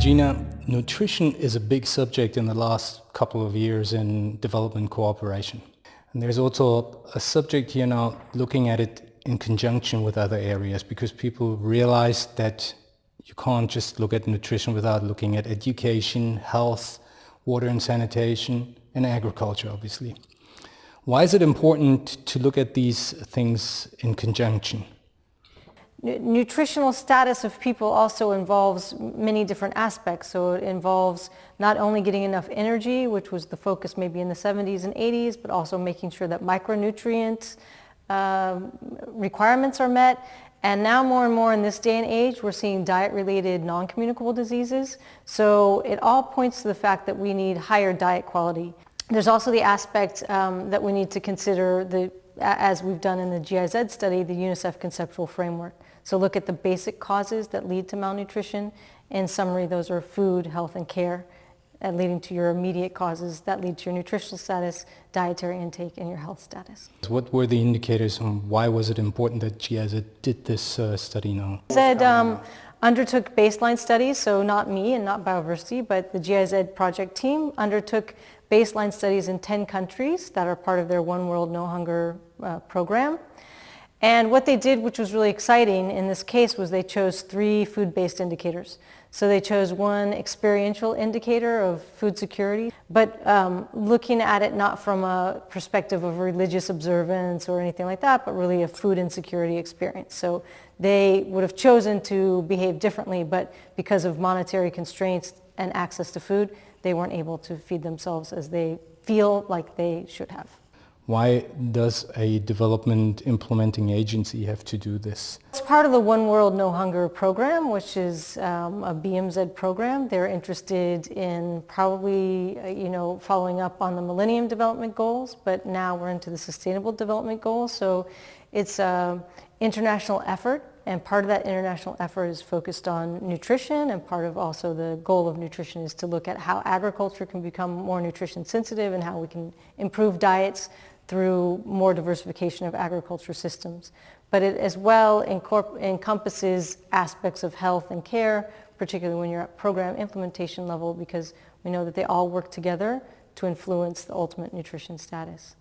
Gina, nutrition is a big subject in the last couple of years in development cooperation. And there's also a subject here now looking at it in conjunction with other areas because people realize that you can't just look at nutrition without looking at education, health, water and sanitation, and agriculture, obviously. Why is it important to look at these things in conjunction? Nutritional status of people also involves many different aspects. So it involves not only getting enough energy, which was the focus maybe in the 70s and 80s, but also making sure that micronutrient uh, requirements are met. And now more and more in this day and age, we're seeing diet-related non-communicable diseases. So it all points to the fact that we need higher diet quality. There's also the aspect um, that we need to consider the as we've done in the GIZ study, the UNICEF conceptual framework. So look at the basic causes that lead to malnutrition. In summary, those are food, health, and care, and leading to your immediate causes that lead to your nutritional status, dietary intake, and your health status. What were the indicators and why was it important that GIZ did this uh, study now? GIZ um, undertook baseline studies, so not me and not Bioversity, but the GIZ project team undertook baseline studies in 10 countries that are part of their One World No Hunger uh, program. And what they did, which was really exciting in this case, was they chose three food-based indicators. So they chose one experiential indicator of food security, but um, looking at it not from a perspective of religious observance or anything like that, but really a food insecurity experience. So they would have chosen to behave differently, but because of monetary constraints and access to food, they weren't able to feed themselves as they feel like they should have. Why does a development implementing agency have to do this? It's part of the One World No Hunger program, which is um, a BMZ program. They're interested in probably, uh, you know, following up on the Millennium Development Goals, but now we're into the Sustainable Development Goals. So it's an international effort, and part of that international effort is focused on nutrition, and part of also the goal of nutrition is to look at how agriculture can become more nutrition sensitive and how we can improve diets through more diversification of agriculture systems. But it as well encompasses aspects of health and care, particularly when you're at program implementation level, because we know that they all work together to influence the ultimate nutrition status.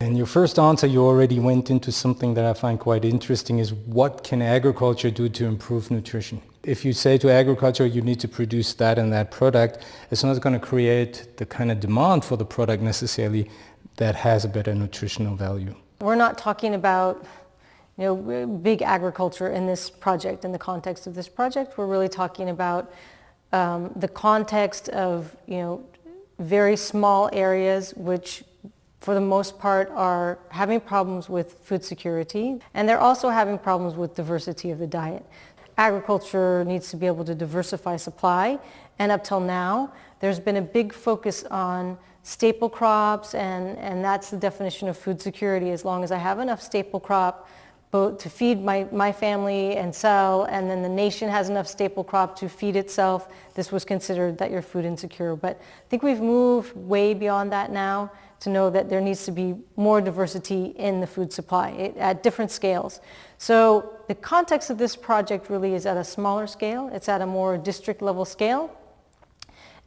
In your first answer, you already went into something that I find quite interesting is what can agriculture do to improve nutrition? If you say to agriculture you need to produce that and that product, it's not going to create the kind of demand for the product necessarily that has a better nutritional value. We're not talking about you know, big agriculture in this project, in the context of this project. We're really talking about um, the context of you know, very small areas which for the most part are having problems with food security and they're also having problems with diversity of the diet. Agriculture needs to be able to diversify supply and up till now there's been a big focus on staple crops, and, and that's the definition of food security. As long as I have enough staple crop both to feed my, my family and sell, and then the nation has enough staple crop to feed itself, this was considered that you're food insecure. But I think we've moved way beyond that now to know that there needs to be more diversity in the food supply it, at different scales. So the context of this project really is at a smaller scale. It's at a more district level scale.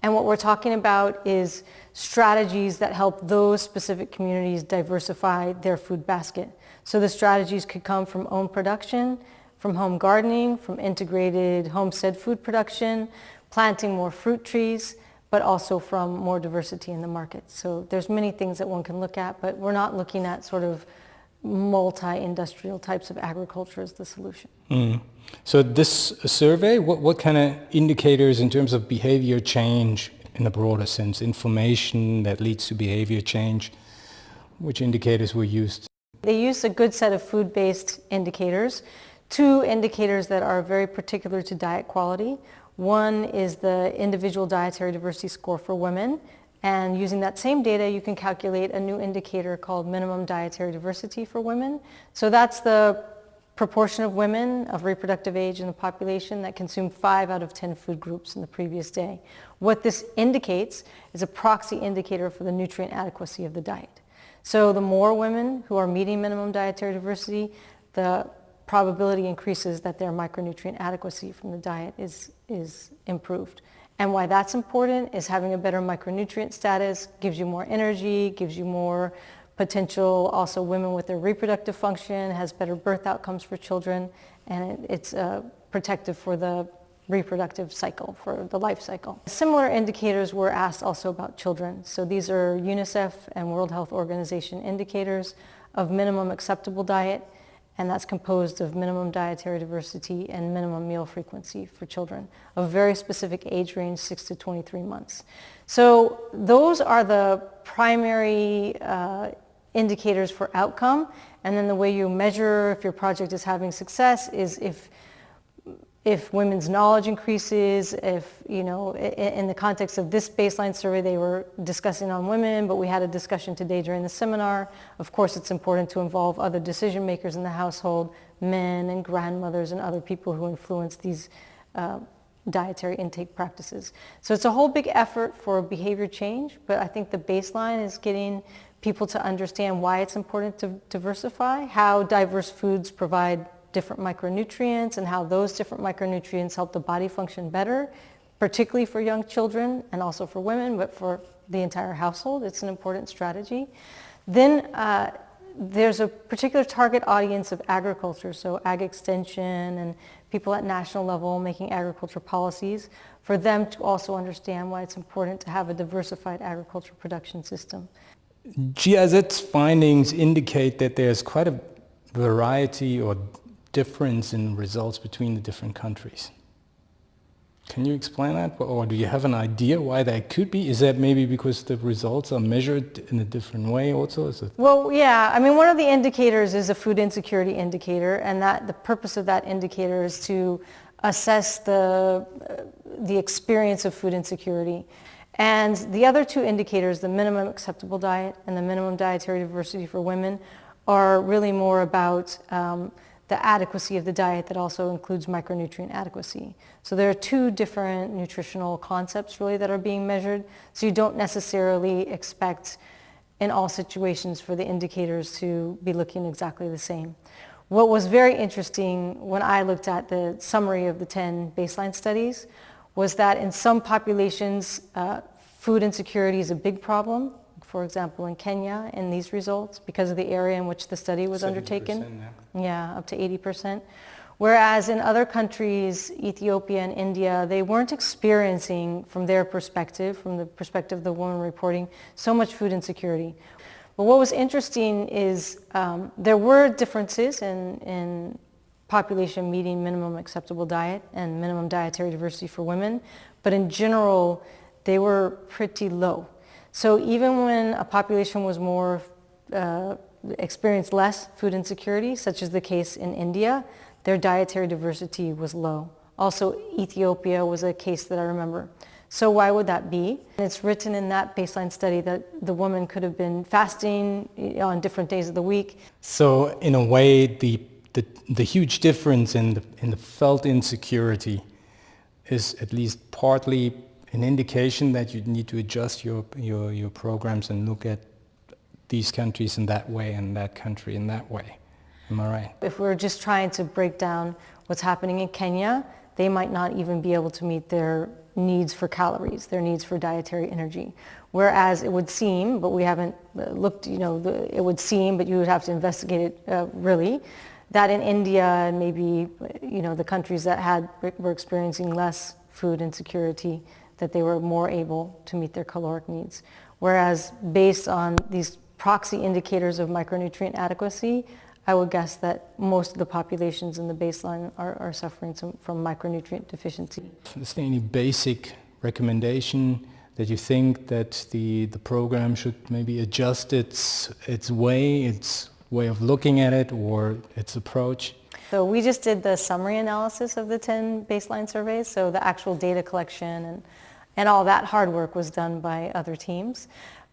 And what we're talking about is strategies that help those specific communities diversify their food basket. So the strategies could come from own production, from home gardening, from integrated homestead food production, planting more fruit trees, but also from more diversity in the market. So there's many things that one can look at, but we're not looking at sort of multi-industrial types of agriculture as the solution. Mm. So this survey, what, what kind of indicators in terms of behavior change in a broader sense, information that leads to behavior change, which indicators were used? They used a good set of food-based indicators, two indicators that are very particular to diet quality. One is the individual dietary diversity score for women, and using that same data, you can calculate a new indicator called minimum dietary diversity for women. So that's the proportion of women of reproductive age in the population that consumed 5 out of 10 food groups in the previous day. What this indicates is a proxy indicator for the nutrient adequacy of the diet. So the more women who are meeting minimum dietary diversity, the probability increases that their micronutrient adequacy from the diet is, is improved. And why that's important is having a better micronutrient status gives you more energy, gives you more potential. Also women with their reproductive function has better birth outcomes for children and it's uh, protective for the reproductive cycle, for the life cycle. Similar indicators were asked also about children. So these are UNICEF and World Health Organization indicators of minimum acceptable diet and that's composed of minimum dietary diversity and minimum meal frequency for children of very specific age range, 6 to 23 months. So those are the primary uh, indicators for outcome, and then the way you measure if your project is having success is if if women's knowledge increases, if, you know, in the context of this baseline survey, they were discussing on women, but we had a discussion today during the seminar. Of course, it's important to involve other decision makers in the household, men and grandmothers and other people who influence these uh, dietary intake practices. So it's a whole big effort for behavior change, but I think the baseline is getting people to understand why it's important to diversify, how diverse foods provide different micronutrients and how those different micronutrients help the body function better, particularly for young children and also for women, but for the entire household. It's an important strategy. Then uh, there's a particular target audience of agriculture, so ag extension and people at national level making agriculture policies, for them to also understand why it's important to have a diversified agriculture production system. GIZ's findings indicate that there's quite a variety or difference in results between the different countries. Can you explain that? Or do you have an idea why that could be? Is that maybe because the results are measured in a different way also? is it? Well, yeah. I mean, one of the indicators is a food insecurity indicator, and that the purpose of that indicator is to assess the, the experience of food insecurity. And the other two indicators, the minimum acceptable diet and the minimum dietary diversity for women, are really more about um, the adequacy of the diet that also includes micronutrient adequacy. So there are two different nutritional concepts really that are being measured. So you don't necessarily expect in all situations for the indicators to be looking exactly the same. What was very interesting when I looked at the summary of the 10 baseline studies was that in some populations, uh, food insecurity is a big problem for example, in Kenya in these results because of the area in which the study was undertaken. Yeah. yeah, up to 80%. Whereas in other countries, Ethiopia and India, they weren't experiencing from their perspective, from the perspective of the woman reporting, so much food insecurity. But what was interesting is um, there were differences in, in population meeting minimum acceptable diet and minimum dietary diversity for women, but in general, they were pretty low. So even when a population was more, uh, experienced less food insecurity, such as the case in India, their dietary diversity was low. Also, Ethiopia was a case that I remember. So why would that be? And it's written in that baseline study that the woman could have been fasting on different days of the week. So in a way, the, the, the huge difference in the, in the felt insecurity is at least partly an indication that you need to adjust your, your, your programs and look at these countries in that way and that country in that way. Am I right? If we're just trying to break down what's happening in Kenya, they might not even be able to meet their needs for calories, their needs for dietary energy. Whereas it would seem, but we haven't uh, looked, you know, it would seem, but you would have to investigate it uh, really, that in India and maybe, you know, the countries that had, were experiencing less food insecurity, that they were more able to meet their caloric needs. Whereas based on these proxy indicators of micronutrient adequacy, I would guess that most of the populations in the baseline are, are suffering some, from micronutrient deficiency. Is there any basic recommendation that you think that the, the program should maybe adjust its, its way, its way of looking at it or its approach? So we just did the summary analysis of the 10 baseline surveys, so the actual data collection and and all that hard work was done by other teams.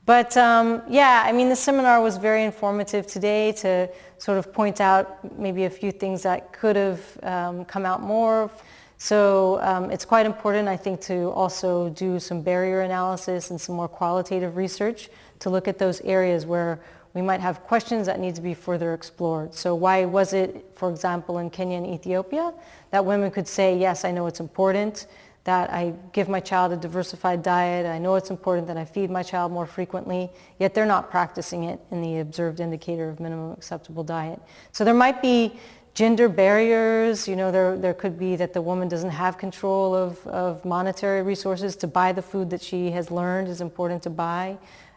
But um, yeah, I mean, the seminar was very informative today to sort of point out maybe a few things that could have um, come out more. So um, it's quite important, I think, to also do some barrier analysis and some more qualitative research to look at those areas where we might have questions that need to be further explored. So why was it, for example, in Kenya and Ethiopia, that women could say, yes, I know it's important that I give my child a diversified diet, I know it's important that I feed my child more frequently, yet they're not practicing it in the observed indicator of minimum acceptable diet. So there might be gender barriers, you know, there, there could be that the woman doesn't have control of, of monetary resources to buy the food that she has learned is important to buy.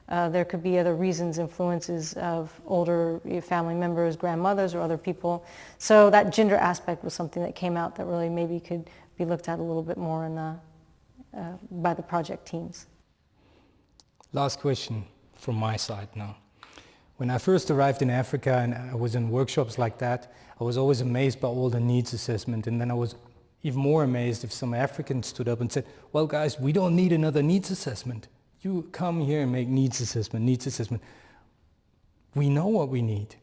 Uh, there could be other reasons, influences of older family members, grandmothers, or other people. So that gender aspect was something that came out that really maybe could be looked at a little bit more the, uh, by the project teams. Last question from my side now. When I first arrived in Africa and I was in workshops like that, I was always amazed by all the needs assessment and then I was even more amazed if some Africans stood up and said, well guys, we don't need another needs assessment. You come here and make needs assessment, needs assessment. We know what we need.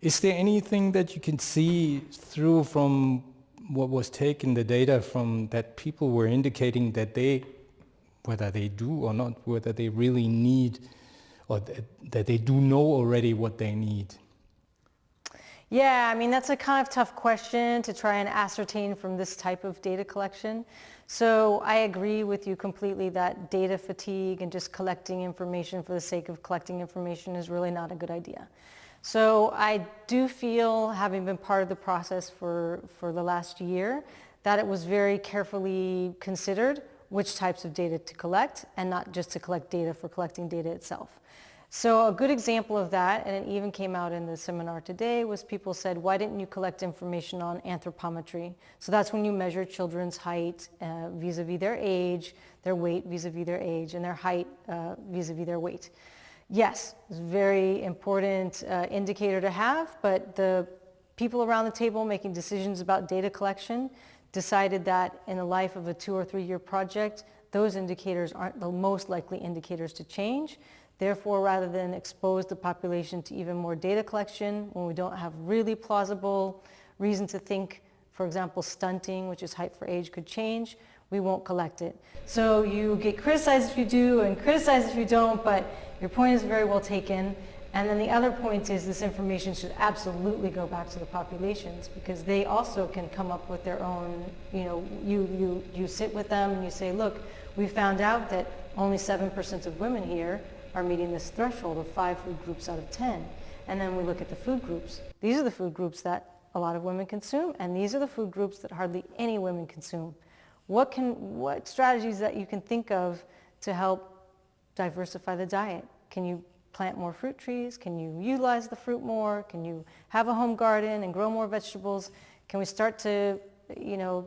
Is there anything that you can see through from what was taken, the data from that people were indicating that they, whether they do or not, whether they really need or th that they do know already what they need? Yeah, I mean, that's a kind of tough question to try and ascertain from this type of data collection. So I agree with you completely that data fatigue and just collecting information for the sake of collecting information is really not a good idea. So I do feel, having been part of the process for, for the last year, that it was very carefully considered which types of data to collect and not just to collect data for collecting data itself. So a good example of that, and it even came out in the seminar today, was people said, why didn't you collect information on anthropometry? So that's when you measure children's height uh, vis-a-vis -vis their age, their weight vis-a-vis -vis their age, and their height uh, vis-a-vis -vis their weight. Yes, it's a very important uh, indicator to have, but the people around the table making decisions about data collection decided that in the life of a two or three year project, those indicators aren't the most likely indicators to change. Therefore, rather than expose the population to even more data collection when we don't have really plausible reason to think, for example, stunting, which is height for age, could change, we won't collect it. So you get criticized if you do and criticized if you don't, but your point is very well taken. And then the other point is this information should absolutely go back to the populations because they also can come up with their own, you know, you, you, you sit with them and you say, look, we found out that only 7% of women here are meeting this threshold of five food groups out of 10. And then we look at the food groups. These are the food groups that a lot of women consume, and these are the food groups that hardly any women consume. What, can, what strategies that you can think of to help diversify the diet? Can you plant more fruit trees? Can you utilize the fruit more? Can you have a home garden and grow more vegetables? Can we start to, you know,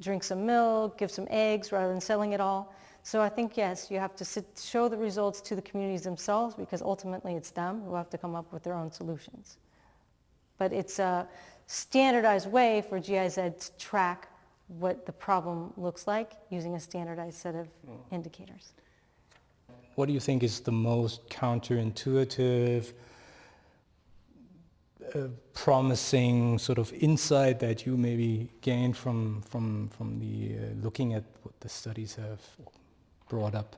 drink some milk, give some eggs rather than selling it all? So I think, yes, you have to sit, show the results to the communities themselves because ultimately it's them who have to come up with their own solutions. But it's a standardized way for GIZ to track what the problem looks like using a standardized set of mm. indicators. What do you think is the most counterintuitive, uh, promising sort of insight that you maybe gained from, from, from the, uh, looking at what the studies have brought up?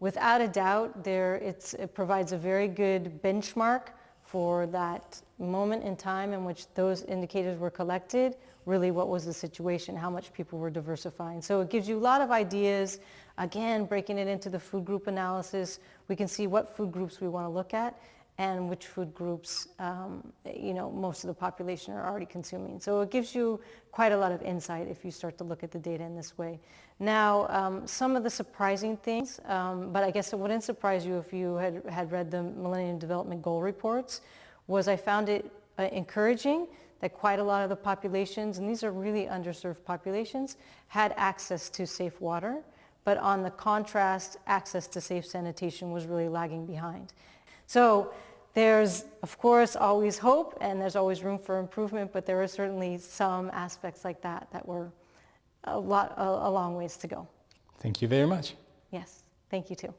Without a doubt, there it provides a very good benchmark for that moment in time in which those indicators were collected, really what was the situation, how much people were diversifying. So it gives you a lot of ideas. Again, breaking it into the food group analysis, we can see what food groups we want to look at and which food groups, um, you know, most of the population are already consuming. So it gives you quite a lot of insight if you start to look at the data in this way. Now, um, some of the surprising things, um, but I guess it wouldn't surprise you if you had, had read the Millennium Development Goal reports, was I found it uh, encouraging that quite a lot of the populations, and these are really underserved populations, had access to safe water, but on the contrast, access to safe sanitation was really lagging behind. So there's, of course, always hope and there's always room for improvement, but there are certainly some aspects like that that were a, lot, a, a long ways to go. Thank you very much. Yes, thank you too.